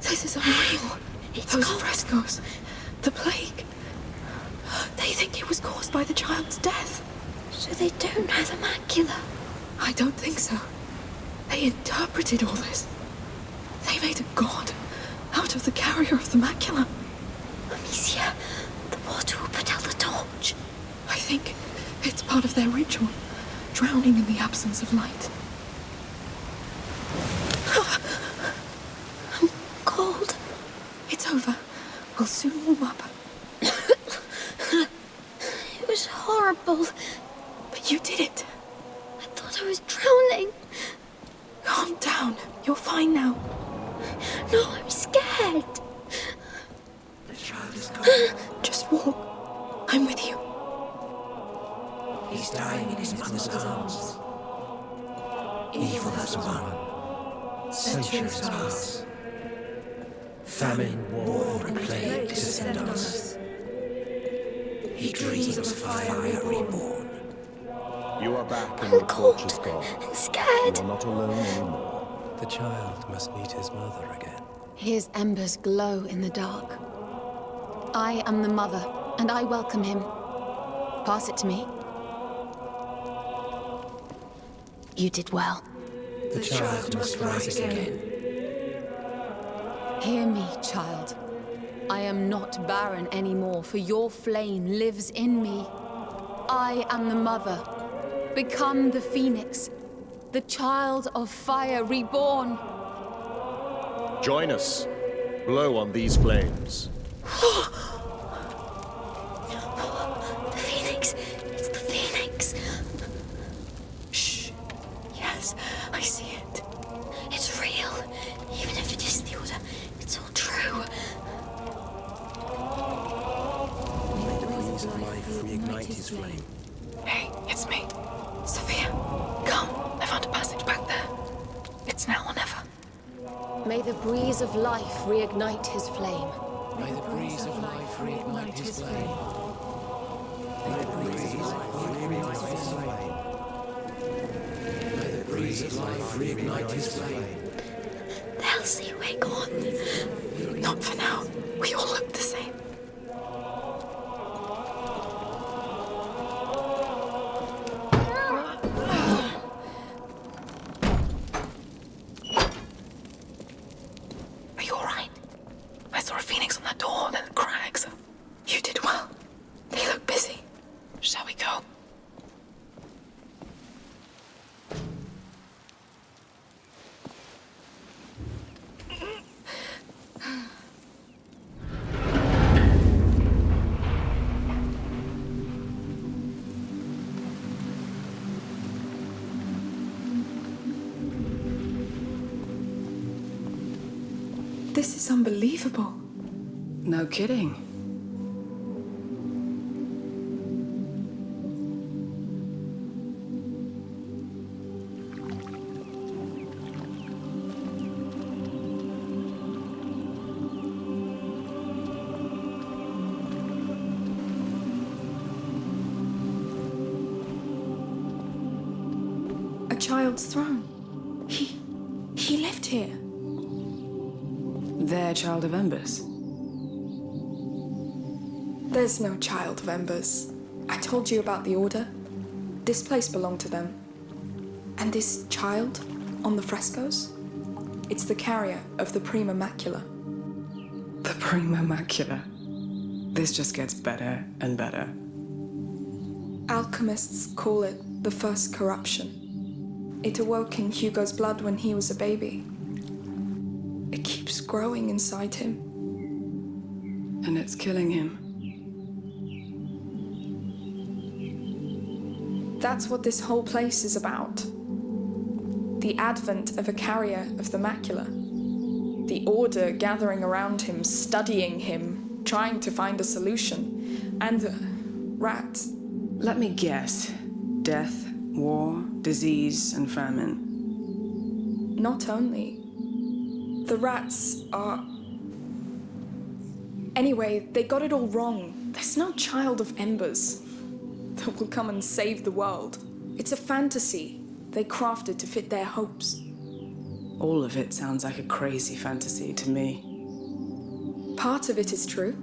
This is unreal. It's Those cold. frescoes. The plague. They think it was caused by the child's death. So they don't know the macula. I don't think so. They interpreted all this. They made a god out of the carrier of the macula. Amicia, the water will put out the torch. I think it's part of their ritual, drowning in the absence of light. Welcome him. Pass it to me. You did well. The child must rise again. Hear me, child. I am not barren anymore, for your flame lives in me. I am the mother. Become the phoenix, the child of fire reborn. Join us. Blow on these flames. reignite his flame. May the breeze of life reignite his flame. May the breeze of life reignite his flame. May the breeze of life reignite his flame. They'll see we're gone. Not for now. We all look the same. This is unbelievable. No kidding. Of embers. I told you about the Order. This place belonged to them. And this child on the frescoes? It's the carrier of the Prima Macula. The Prima Macula. This just gets better and better. Alchemists call it the first corruption. It awoke in Hugo's blood when he was a baby. It keeps growing inside him. And it's killing him. That's what this whole place is about. The advent of a carrier of the macula. The Order gathering around him, studying him, trying to find a solution. And. Uh, rats. Let me guess. Death, war, disease, and famine. Not only. The rats are. Anyway, they got it all wrong. There's no child of embers that will come and save the world. It's a fantasy they crafted to fit their hopes. All of it sounds like a crazy fantasy to me. Part of it is true.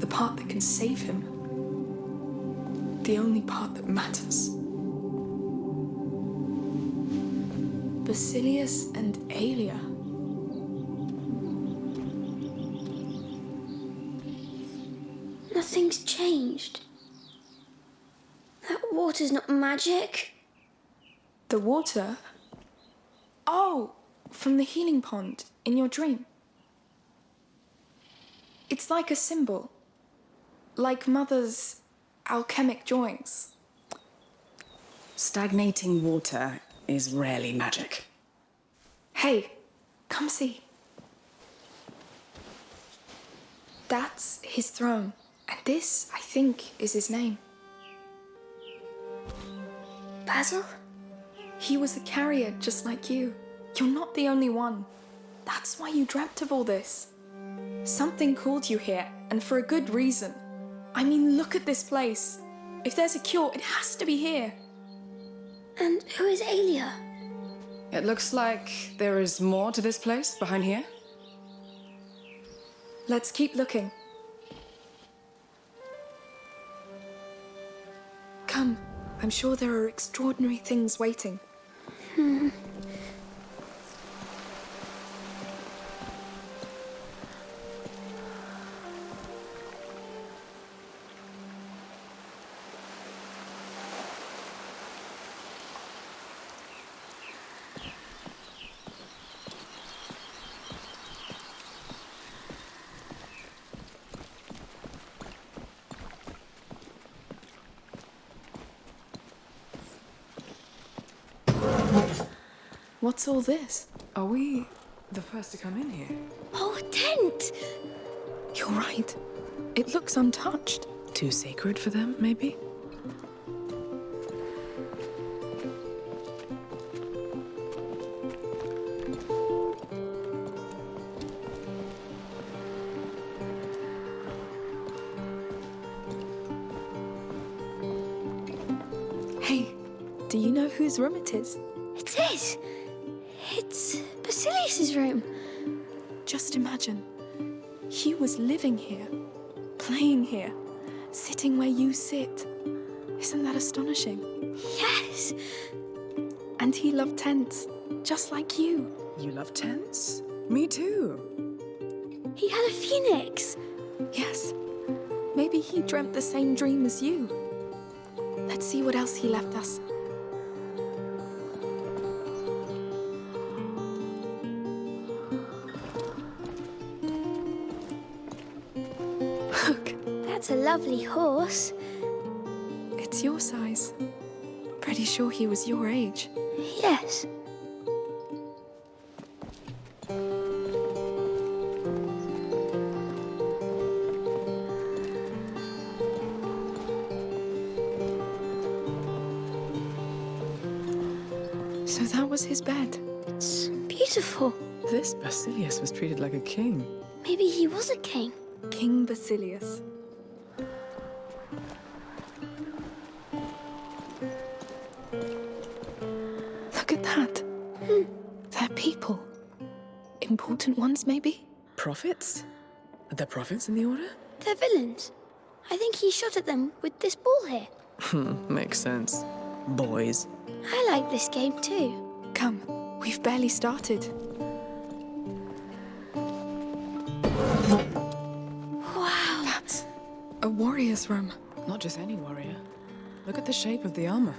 The part that can save him. The only part that matters. Basilius and Aelia. Nothing's changed. That water's not magic. The water? Oh, from the healing pond in your dream. It's like a symbol. Like Mother's alchemic drawings. Stagnating water is rarely magic. Hey, come see. That's his throne. And this, I think, is his name. Basil? He was a carrier just like you. You're not the only one. That's why you dreamt of all this. Something called you here, and for a good reason. I mean, look at this place. If there's a cure, it has to be here. And who is Aelia? It looks like there is more to this place behind here. Let's keep looking. I'm sure there are extraordinary things waiting. Hmm. What's all this? Are we the first to come in here? Oh, a tent! You're right. It looks untouched. Too sacred for them, maybe? Hey, do you know whose room it is? It is! It's Basilius's room. Just imagine. He was living here, playing here, sitting where you sit. Isn't that astonishing? Yes! And he loved tents, just like you. You love tents? Me too. He had a phoenix. Yes. Maybe he dreamt the same dream as you. Let's see what else he left us. lovely horse. It's your size. Pretty sure he was your age. Yes. So that was his bed. It's beautiful. This Basilius was treated like a king. Maybe he was a king. King Basilius. Prophets? Are there prophets in the Order? They're villains. I think he shot at them with this ball here. Hmm, makes sense. Boys. I like this game too. Come, we've barely started. Wow. That's a warrior's room. Not just any warrior. Look at the shape of the armor.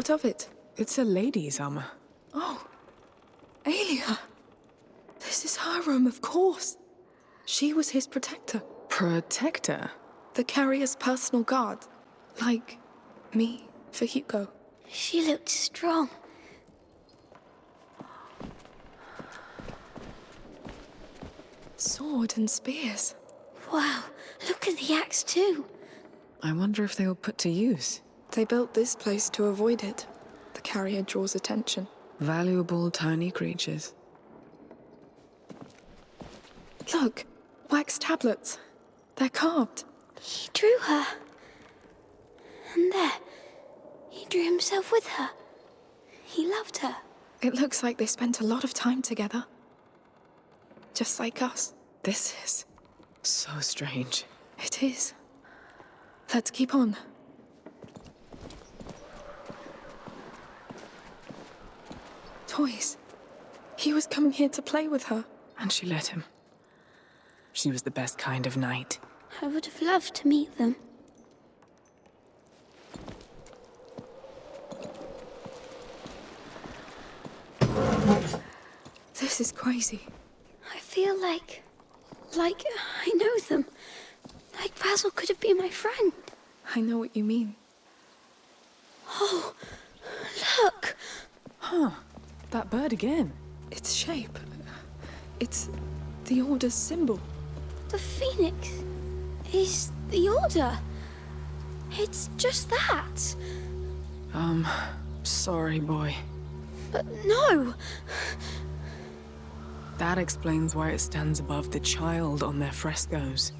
What of it? It's a lady's armor. Oh, Aelia. This is her room, of course. She was his protector. Protector? The carrier's personal guard. Like me for Hugo. She looked strong. Sword and spears. Wow, look at the axe too. I wonder if they were put to use. They built this place to avoid it. The carrier draws attention. Valuable tiny creatures. Look, wax tablets. They're carved. He drew her. And there, he drew himself with her. He loved her. It looks like they spent a lot of time together. Just like us. This is so strange. It is. Let's keep on. Toys. He was coming here to play with her. And she let him. She was the best kind of knight. I would have loved to meet them. This is crazy. I feel like. like I know them. Like Basil could have been my friend. I know what you mean. Oh, look! Huh. That bird again. Its shape. It's the Order's symbol. The phoenix is the Order. It's just that. Um, sorry, boy. But no! That explains why it stands above the child on their frescoes.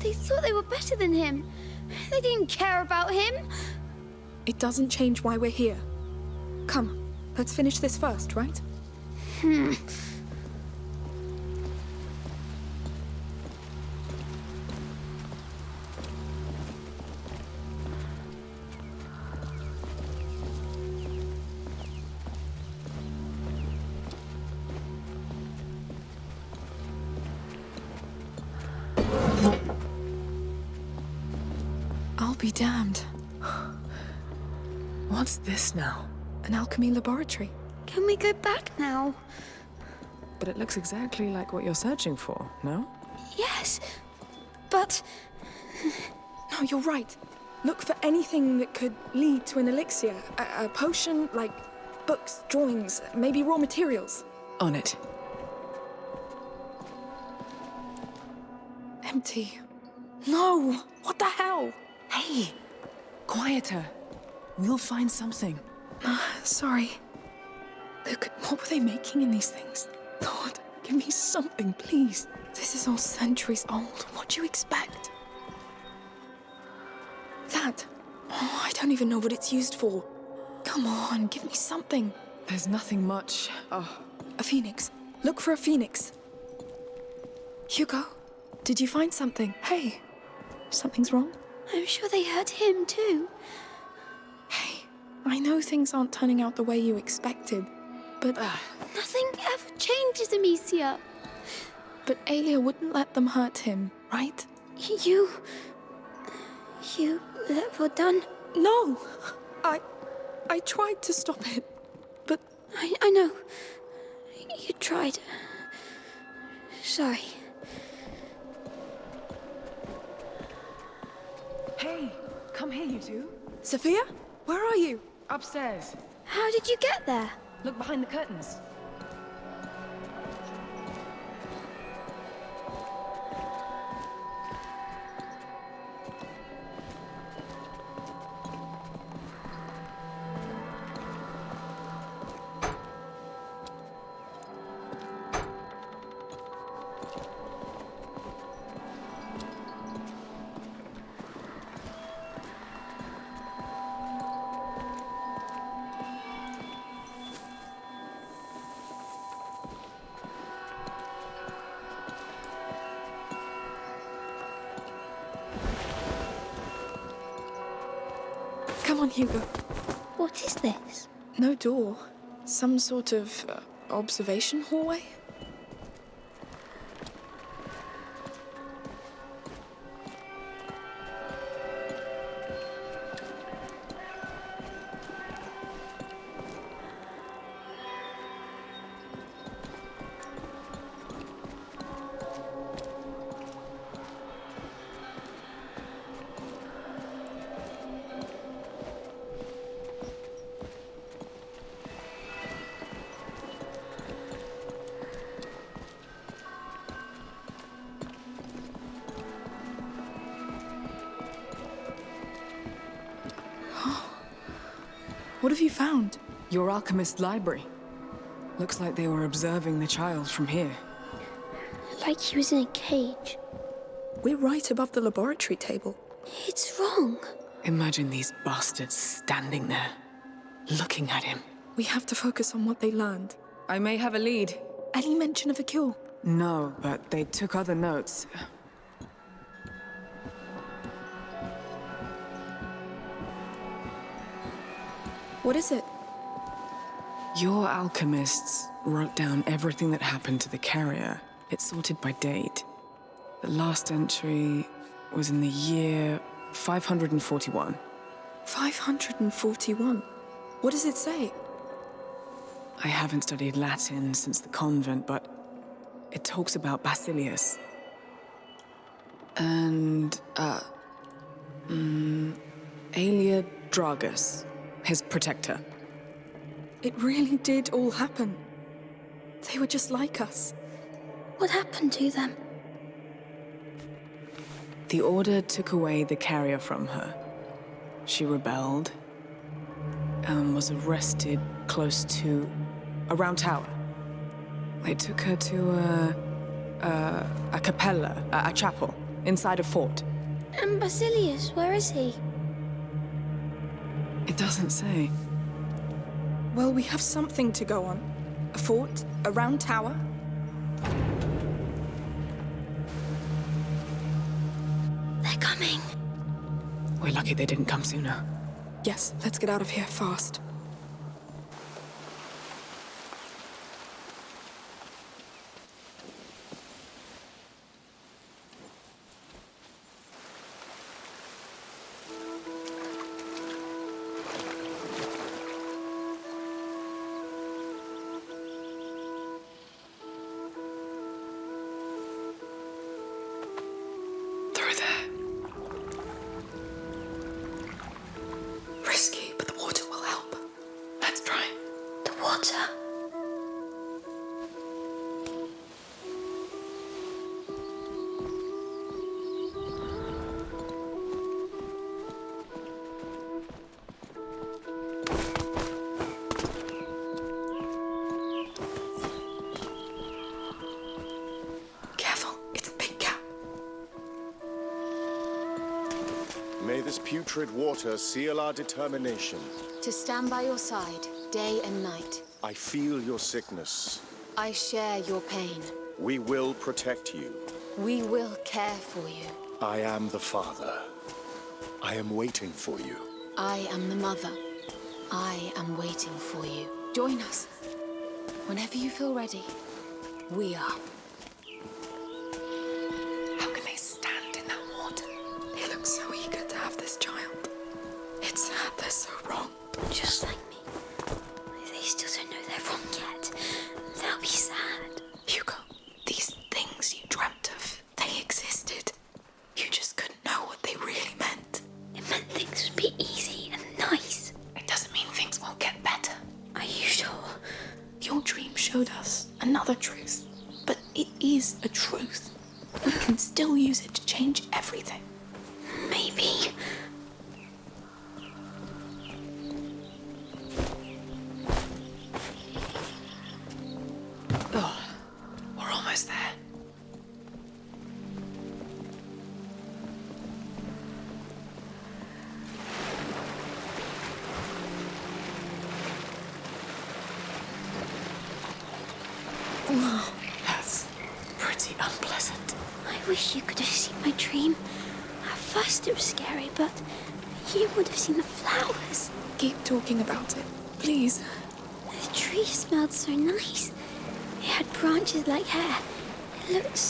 They thought they were better than him. They didn't care about him. It doesn't change why we're here. Come, let's finish this first, right? Hmm. I'll be damned. What's this now? An alchemy laboratory. Can we go back now? But it looks exactly like what you're searching for, no? Yes, but No, you're right. Look for anything that could lead to an elixir. A, a potion, like books, drawings, maybe raw materials. On it. Empty. No! What the hell? Hey! Quieter. We'll find something. Uh, sorry. Look, what were they making in these things? Lord, give me something, please. This is all centuries old. What do you expect? That. Oh, I don't even know what it's used for. Come on, give me something. There's nothing much. Oh, A phoenix. Look for a phoenix. Hugo, did you find something? Hey, something's wrong? I'm sure they hurt him too. Hey, I know things aren't turning out the way you expected, but. Nothing ever changes, Amicia. But Aelia wouldn't let them hurt him, right? You. You let Vaudin. No! I. I tried to stop it, but. I, I know. You tried. Sorry. Hey, come here, you two. Sophia? Where are you? Upstairs. How did you get there? Look behind the curtains. Door. Some sort of uh, observation hallway? Your alchemist library. Looks like they were observing the child from here. Like he was in a cage. We're right above the laboratory table. It's wrong. Imagine these bastards standing there, looking at him. We have to focus on what they learned. I may have a lead. Any mention of a cure? No, but they took other notes. What is it? Your alchemists wrote down everything that happened to the carrier. It's sorted by date. The last entry was in the year 541. 541? What does it say? I haven't studied Latin since the convent, but it talks about Basilius. And, uh, mm, Aelia Dragus, his protector. It really did all happen. They were just like us. What happened to them? The Order took away the carrier from her. She rebelled and was arrested close to a round tower. They took her to a, a, a capella, a, a chapel, inside a fort. And Basilius, where is he? It doesn't say. Well, we have something to go on. A fort, a round tower. They're coming. We're lucky they didn't come sooner. Yes, let's get out of here fast. Water seal our determination. To stand by your side, day and night. I feel your sickness. I share your pain. We will protect you. We will care for you. I am the father. I am waiting for you. I am the mother. I am waiting for you. Join us. Whenever you feel ready, we are.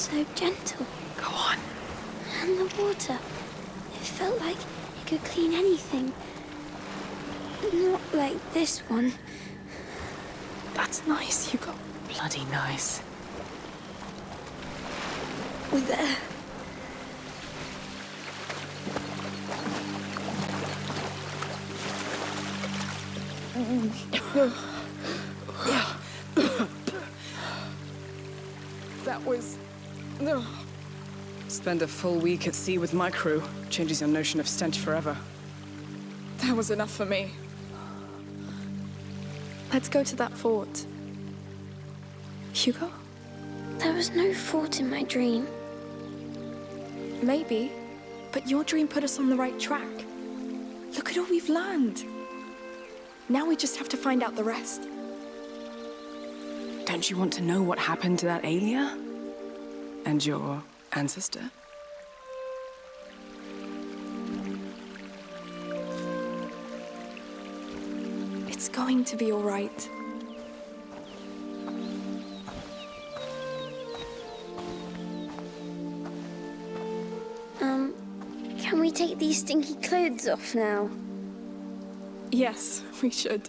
So gentle. Go on. And the water. It felt like it could clean anything. Not like this one. That's nice, Hugo. Bloody nice. We're There. Spend a full week at sea with my crew. Changes your notion of stench forever. That was enough for me. Let's go to that fort. Hugo? There was no fort in my dream. Maybe. But your dream put us on the right track. Look at all we've learned. Now we just have to find out the rest. Don't you want to know what happened to that Aelia? And your ancestor? Going to be all right. Um, can we take these stinky clothes off now? Yes, we should.